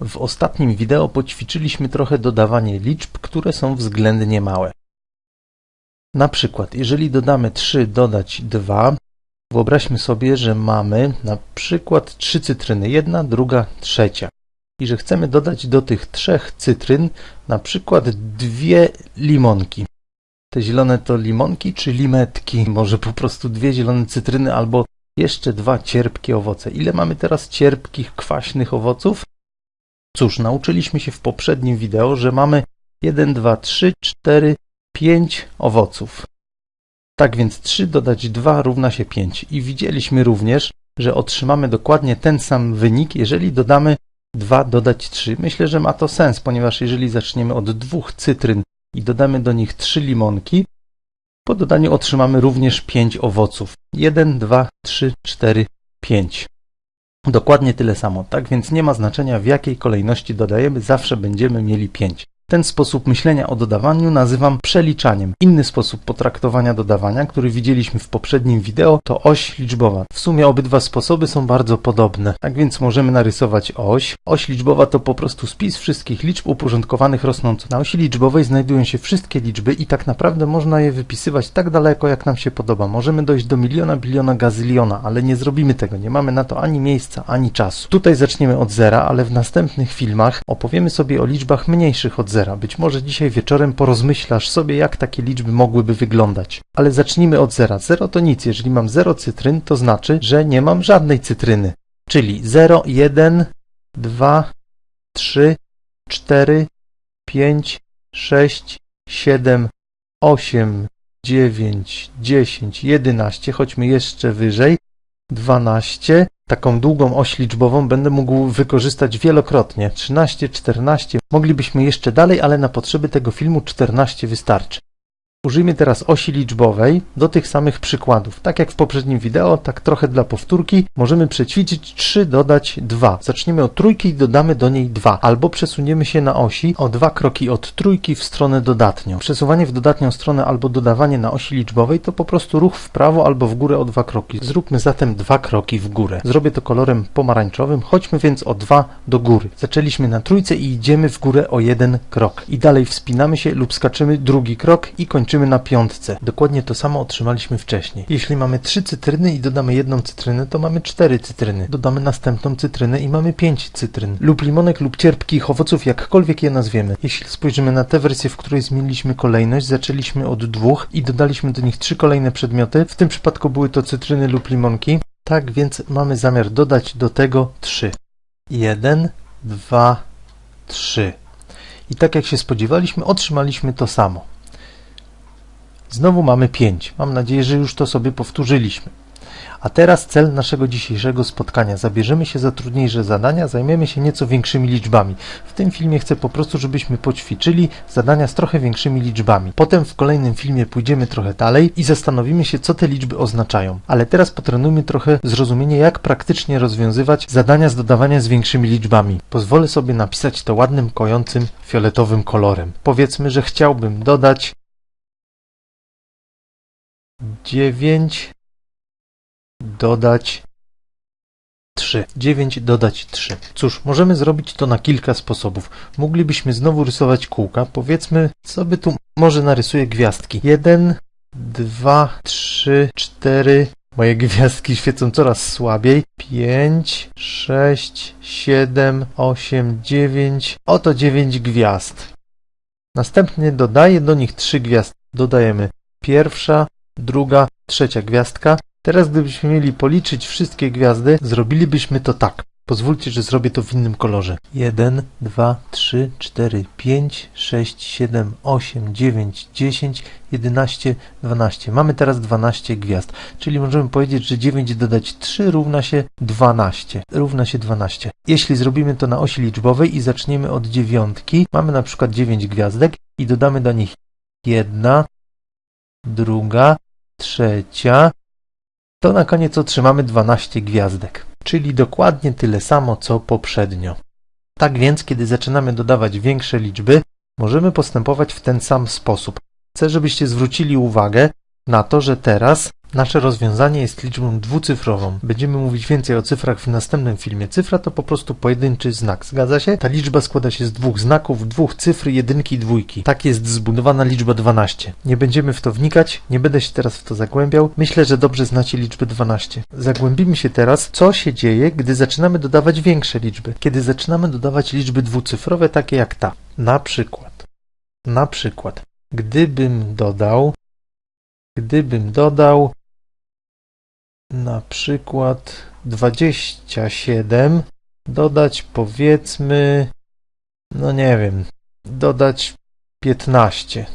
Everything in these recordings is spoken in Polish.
W ostatnim wideo poćwiczyliśmy trochę dodawanie liczb, które są względnie małe. Na przykład, jeżeli dodamy 3 dodać 2, wyobraźmy sobie, że mamy na przykład 3 cytryny, jedna, druga, trzecia. I że chcemy dodać do tych trzech cytryn na przykład dwie limonki. Te zielone to limonki czy limetki? Może po prostu dwie zielone cytryny albo jeszcze dwa cierpkie owoce. Ile mamy teraz cierpkich, kwaśnych owoców? Cóż, nauczyliśmy się w poprzednim wideo, że mamy 1, 2, 3, 4, 5 owoców. Tak więc 3 dodać 2 równa się 5. I widzieliśmy również, że otrzymamy dokładnie ten sam wynik, jeżeli dodamy 2 dodać 3. Myślę, że ma to sens, ponieważ jeżeli zaczniemy od dwóch cytryn i dodamy do nich 3 limonki, po dodaniu otrzymamy również 5 owoców. 1, 2, 3, 4, 5. Dokładnie tyle samo, tak więc nie ma znaczenia w jakiej kolejności dodajemy, zawsze będziemy mieli 5. Ten sposób myślenia o dodawaniu nazywam przeliczaniem. Inny sposób potraktowania dodawania, który widzieliśmy w poprzednim wideo, to oś liczbowa. W sumie obydwa sposoby są bardzo podobne. Tak więc możemy narysować oś. Oś liczbowa to po prostu spis wszystkich liczb uporządkowanych rosnąco. Na osi liczbowej znajdują się wszystkie liczby i tak naprawdę można je wypisywać tak daleko, jak nam się podoba. Możemy dojść do miliona, biliona, gazyliona, ale nie zrobimy tego. Nie mamy na to ani miejsca, ani czasu. Tutaj zaczniemy od zera, ale w następnych filmach opowiemy sobie o liczbach mniejszych od zera zera. Być może dzisiaj wieczorem porozmyślasz sobie, jak takie liczby mogłyby wyglądać. Ale zacznijmy od zera. Zero to nic. Jeżeli mam zero cytryn, to znaczy, że nie mam żadnej cytryny. Czyli 0, 1, 2, 3, 4, 5, 6, 7, 8, 9, 10, 11, chodźmy jeszcze wyżej, 12, taką długą oś liczbową będę mógł wykorzystać wielokrotnie. 13, 14. Moglibyśmy jeszcze dalej, ale na potrzeby tego filmu 14 wystarczy. Użyjmy teraz osi liczbowej do tych samych przykładów. Tak jak w poprzednim wideo, tak trochę dla powtórki, możemy przećwiczyć 3 dodać 2. Zaczniemy od trójki i dodamy do niej 2. Albo przesuniemy się na osi o dwa kroki od trójki w stronę dodatnią. Przesuwanie w dodatnią stronę albo dodawanie na osi liczbowej to po prostu ruch w prawo albo w górę o dwa kroki. Zróbmy zatem dwa kroki w górę. Zrobię to kolorem pomarańczowym. Chodźmy więc o 2 do góry. Zaczęliśmy na trójce i idziemy w górę o jeden krok. I dalej wspinamy się lub skaczymy drugi krok i kończymy kończymy na piątce. Dokładnie to samo otrzymaliśmy wcześniej. Jeśli mamy trzy cytryny i dodamy jedną cytrynę, to mamy cztery cytryny. Dodamy następną cytrynę i mamy pięć cytryn. Lub limonek lub cierpkich owoców, jakkolwiek je nazwiemy. Jeśli spojrzymy na tę wersję, w której zmieniliśmy kolejność, zaczęliśmy od dwóch i dodaliśmy do nich trzy kolejne przedmioty. W tym przypadku były to cytryny lub limonki. Tak więc mamy zamiar dodać do tego trzy. Jeden, dwa, trzy. I tak jak się spodziewaliśmy, otrzymaliśmy to samo. Znowu mamy 5. Mam nadzieję, że już to sobie powtórzyliśmy. A teraz cel naszego dzisiejszego spotkania. Zabierzemy się za trudniejsze zadania, zajmiemy się nieco większymi liczbami. W tym filmie chcę po prostu, żebyśmy poćwiczyli zadania z trochę większymi liczbami. Potem w kolejnym filmie pójdziemy trochę dalej i zastanowimy się, co te liczby oznaczają. Ale teraz potrenujmy trochę zrozumienie, jak praktycznie rozwiązywać zadania z dodawania z większymi liczbami. Pozwolę sobie napisać to ładnym, kojącym, fioletowym kolorem. Powiedzmy, że chciałbym dodać 9 dodać 3. 9 dodać 3. Cóż, możemy zrobić to na kilka sposobów. Moglibyśmy znowu rysować kółka. Powiedzmy, co by tu... Może narysuję gwiazdki. 1, 2, 3, 4... Moje gwiazdki świecą coraz słabiej. 5, 6, 7, 8, 9. Oto 9 gwiazd. Następnie dodaję do nich 3 gwiazdy. Dodajemy pierwsza, druga, trzecia gwiazdka. Teraz gdybyśmy mieli policzyć wszystkie gwiazdy, zrobilibyśmy to tak. Pozwólcie, że zrobię to w innym kolorze. 1, 2, 3, 4, 5, 6, 7, 8, 9, 10, 11, 12. Mamy teraz 12 gwiazd, czyli możemy powiedzieć, że 9 dodać 3 równa się 12. Równa się 12. Jeśli zrobimy to na osi liczbowej i zaczniemy od dziewiątki, mamy na przykład 9 gwiazdek i dodamy do nich 1, druga, trzecia, to na koniec otrzymamy 12 gwiazdek, czyli dokładnie tyle samo co poprzednio. Tak więc, kiedy zaczynamy dodawać większe liczby, możemy postępować w ten sam sposób. Chcę, żebyście zwrócili uwagę na to, że teraz Nasze rozwiązanie jest liczbą dwucyfrową. Będziemy mówić więcej o cyfrach w następnym filmie. Cyfra to po prostu pojedynczy znak. Zgadza się? Ta liczba składa się z dwóch znaków, dwóch cyfr, jedynki i dwójki. Tak jest zbudowana liczba 12. Nie będziemy w to wnikać, nie będę się teraz w to zagłębiał. Myślę, że dobrze znacie liczbę 12. Zagłębimy się teraz, co się dzieje, gdy zaczynamy dodawać większe liczby. Kiedy zaczynamy dodawać liczby dwucyfrowe, takie jak ta. Na przykład. Na przykład. Gdybym dodał Gdybym dodał na przykład 27, dodać powiedzmy, no nie wiem, dodać 15.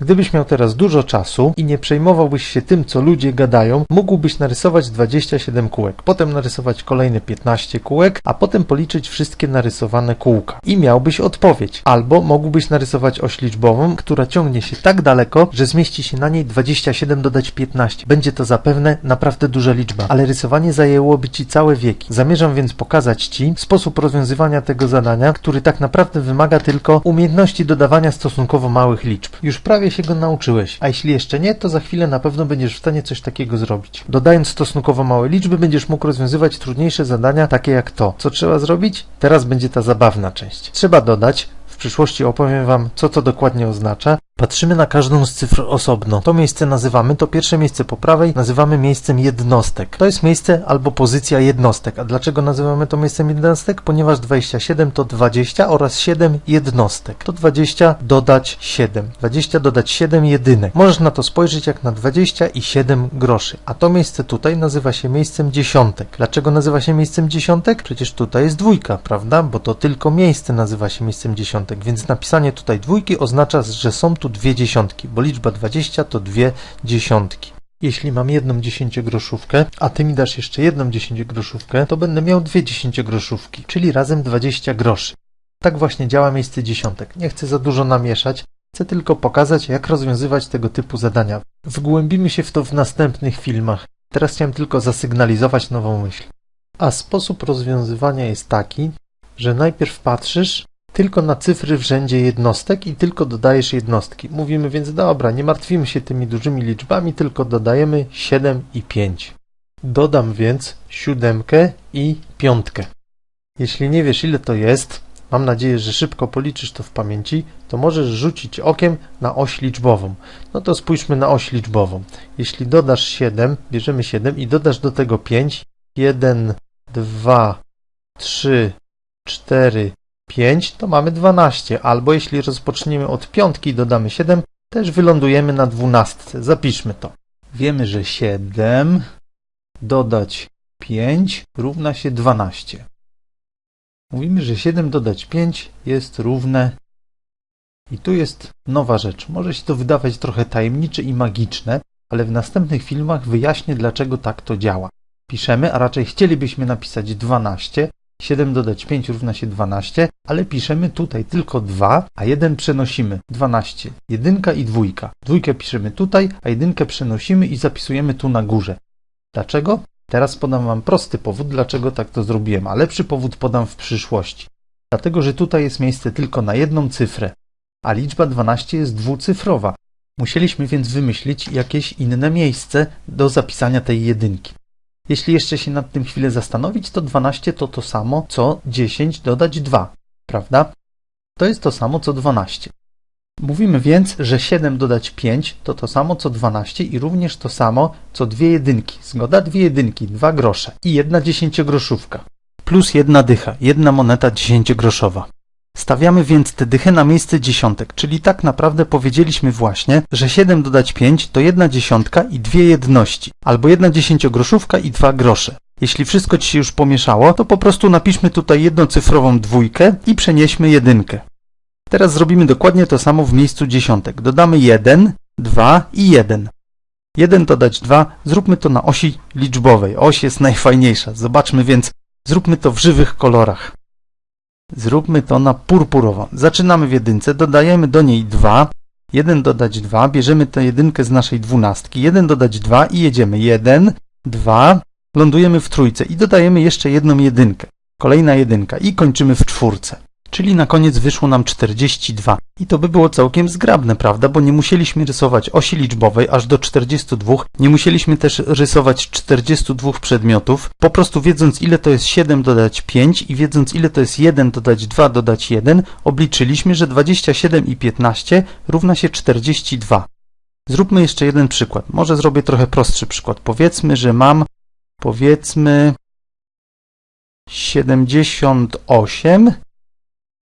Gdybyś miał teraz dużo czasu i nie przejmowałbyś się tym, co ludzie gadają, mógłbyś narysować 27 kółek, potem narysować kolejne 15 kółek, a potem policzyć wszystkie narysowane kółka. I miałbyś odpowiedź. Albo mógłbyś narysować oś liczbową, która ciągnie się tak daleko, że zmieści się na niej 27 dodać 15. Będzie to zapewne naprawdę duża liczba, ale rysowanie zajęłoby Ci całe wieki. Zamierzam więc pokazać Ci sposób rozwiązywania tego zadania, który tak naprawdę wymaga tylko umiejętności dodawania stosunkowo małych liczb. Już prawie się go nauczyłeś, a jeśli jeszcze nie, to za chwilę na pewno będziesz w stanie coś takiego zrobić. Dodając stosunkowo małe liczby, będziesz mógł rozwiązywać trudniejsze zadania, takie jak to. Co trzeba zrobić? Teraz będzie ta zabawna część. Trzeba dodać przyszłości opowiem Wam, co to dokładnie oznacza. Patrzymy na każdą z cyfr osobno. To miejsce nazywamy, to pierwsze miejsce po prawej, nazywamy miejscem jednostek. To jest miejsce albo pozycja jednostek. A dlaczego nazywamy to miejscem jednostek? Ponieważ 27 to 20 oraz 7 jednostek. To 20 dodać 7. 20 dodać 7 jedynek. Możesz na to spojrzeć jak na 20 i 7 groszy. A to miejsce tutaj nazywa się miejscem dziesiątek. Dlaczego nazywa się miejscem dziesiątek? Przecież tutaj jest dwójka, prawda? Bo to tylko miejsce nazywa się miejscem dziesiątek więc napisanie tutaj dwójki oznacza, że są tu dwie dziesiątki, bo liczba 20 to dwie dziesiątki. Jeśli mam jedną dziesięciogroszówkę, a ty mi dasz jeszcze jedną dziesięciogroszówkę, to będę miał dwie dziesięciogroszówki, czyli razem 20 groszy. Tak właśnie działa miejsce dziesiątek. Nie chcę za dużo namieszać, chcę tylko pokazać, jak rozwiązywać tego typu zadania. Wgłębimy się w to w następnych filmach. Teraz chciałem tylko zasygnalizować nową myśl. A sposób rozwiązywania jest taki, że najpierw patrzysz, tylko na cyfry w rzędzie jednostek i tylko dodajesz jednostki. Mówimy więc, dobra, nie martwimy się tymi dużymi liczbami, tylko dodajemy 7 i 5. Dodam więc siódemkę i piątkę. Jeśli nie wiesz ile to jest, mam nadzieję, że szybko policzysz to w pamięci, to możesz rzucić okiem na oś liczbową. No to spójrzmy na oś liczbową. Jeśli dodasz 7, bierzemy 7 i dodasz do tego 5, 1, 2, 3, 4, 5 to mamy 12, albo jeśli rozpoczniemy od piątki i dodamy 7, też wylądujemy na 12. Zapiszmy to. Wiemy, że 7 dodać 5 równa się 12. Mówimy, że 7 dodać 5 jest równe i tu jest nowa rzecz. Może się to wydawać trochę tajemnicze i magiczne, ale w następnych filmach wyjaśnię, dlaczego tak to działa. Piszemy, a raczej chcielibyśmy napisać 12, 7 dodać 5 równa się 12, ale piszemy tutaj tylko 2, a 1 przenosimy. 12. Jedynka i dwójka. Dwójkę piszemy tutaj, a jedynkę przenosimy i zapisujemy tu na górze. Dlaczego? Teraz podam Wam prosty powód, dlaczego tak to zrobiłem, a lepszy powód podam w przyszłości. Dlatego, że tutaj jest miejsce tylko na jedną cyfrę, a liczba 12 jest dwucyfrowa. Musieliśmy więc wymyślić jakieś inne miejsce do zapisania tej jedynki. Jeśli jeszcze się nad tym chwilę zastanowić, to 12 to to samo, co 10 dodać 2, prawda? To jest to samo, co 12. Mówimy więc, że 7 dodać 5 to to samo, co 12 i również to samo, co dwie jedynki. Zgoda? Dwie jedynki, dwa grosze i jedna dziesięciogroszówka. Plus jedna dycha, jedna moneta dziesięciogroszowa. Stawiamy więc te dychy na miejsce dziesiątek, czyli tak naprawdę powiedzieliśmy właśnie, że 7 dodać 5 to jedna dziesiątka i dwie jedności, albo jedna dziesięciogroszówka i dwa grosze. Jeśli wszystko Ci się już pomieszało, to po prostu napiszmy tutaj jednocyfrową dwójkę i przenieśmy jedynkę. Teraz zrobimy dokładnie to samo w miejscu dziesiątek. Dodamy 1, 2 i 1. 1 dodać 2, zróbmy to na osi liczbowej. Oś jest najfajniejsza. Zobaczmy więc, zróbmy to w żywych kolorach. Zróbmy to na purpurowo. Zaczynamy w jedynce, dodajemy do niej 2, 1 dodać 2, bierzemy tę jedynkę z naszej dwunastki, 1 dodać 2 i jedziemy 1, 2, lądujemy w trójce i dodajemy jeszcze jedną jedynkę. Kolejna jedynka i kończymy w czwórce. Czyli na koniec wyszło nam 42. I to by było całkiem zgrabne, prawda? Bo nie musieliśmy rysować osi liczbowej aż do 42. Nie musieliśmy też rysować 42 przedmiotów. Po prostu wiedząc ile to jest 7 dodać 5 i wiedząc ile to jest 1 dodać 2 dodać 1, obliczyliśmy, że 27 i 15 równa się 42. Zróbmy jeszcze jeden przykład. Może zrobię trochę prostszy przykład. Powiedzmy, że mam powiedzmy 78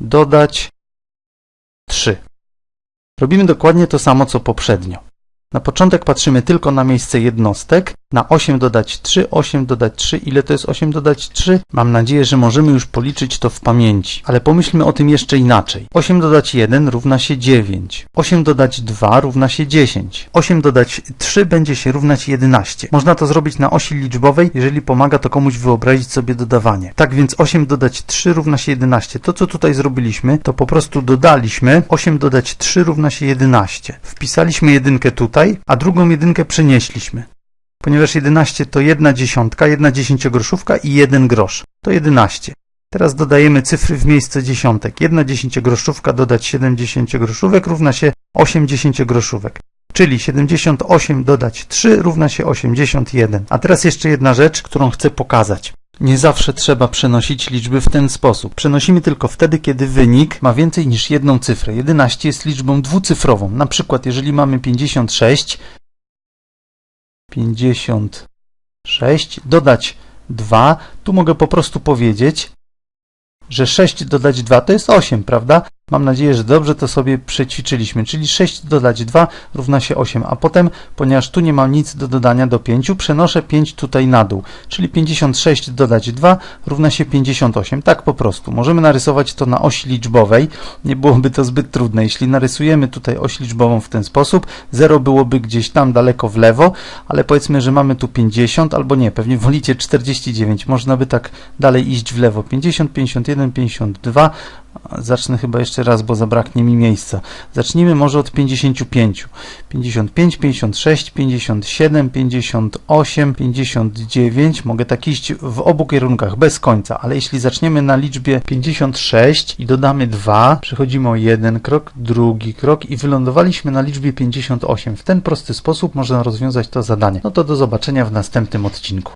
dodać 3. Robimy dokładnie to samo co poprzednio. Na początek patrzymy tylko na miejsce jednostek. Na 8 dodać 3, 8 dodać 3. Ile to jest 8 dodać 3? Mam nadzieję, że możemy już policzyć to w pamięci. Ale pomyślmy o tym jeszcze inaczej. 8 dodać 1 równa się 9. 8 dodać 2 równa się 10. 8 dodać 3 będzie się równać 11. Można to zrobić na osi liczbowej, jeżeli pomaga to komuś wyobrazić sobie dodawanie. Tak więc 8 dodać 3 równa się 11. To co tutaj zrobiliśmy, to po prostu dodaliśmy 8 dodać 3 równa się 11. Wpisaliśmy jedynkę tutaj, a drugą jedynkę przenieśliśmy ponieważ 11 to jedna dziesiątka, jedna dziesięciogroszówka i jeden grosz. To 11. Teraz dodajemy cyfry w miejsce dziesiątek. Jedna dziesięciogroszówka dodać 7 dziesięciogroszówek równa się 8 dziesięciogroszówek. Czyli 78 dodać 3 równa się 81. A teraz jeszcze jedna rzecz, którą chcę pokazać. Nie zawsze trzeba przenosić liczby w ten sposób. Przenosimy tylko wtedy, kiedy wynik ma więcej niż jedną cyfrę. 11 jest liczbą dwucyfrową. Na przykład, jeżeli mamy 56, 56, dodać 2, tu mogę po prostu powiedzieć, że 6 dodać 2 to jest 8, prawda? Mam nadzieję, że dobrze to sobie przećwiczyliśmy, czyli 6 dodać 2 równa się 8, a potem, ponieważ tu nie mam nic do dodania do 5, przenoszę 5 tutaj na dół, czyli 56 dodać 2 równa się 58, tak po prostu. Możemy narysować to na osi liczbowej, nie byłoby to zbyt trudne. Jeśli narysujemy tutaj oś liczbową w ten sposób, 0 byłoby gdzieś tam daleko w lewo, ale powiedzmy, że mamy tu 50, albo nie, pewnie wolicie 49, można by tak dalej iść w lewo, 50, 51, 52, Zacznę chyba jeszcze raz, bo zabraknie mi miejsca. Zacznijmy może od 55. 55, 56, 57, 58, 59. Mogę tak iść w obu kierunkach, bez końca, ale jeśli zaczniemy na liczbie 56 i dodamy 2, przechodzimy o jeden krok, drugi krok i wylądowaliśmy na liczbie 58. W ten prosty sposób można rozwiązać to zadanie. No to do zobaczenia w następnym odcinku.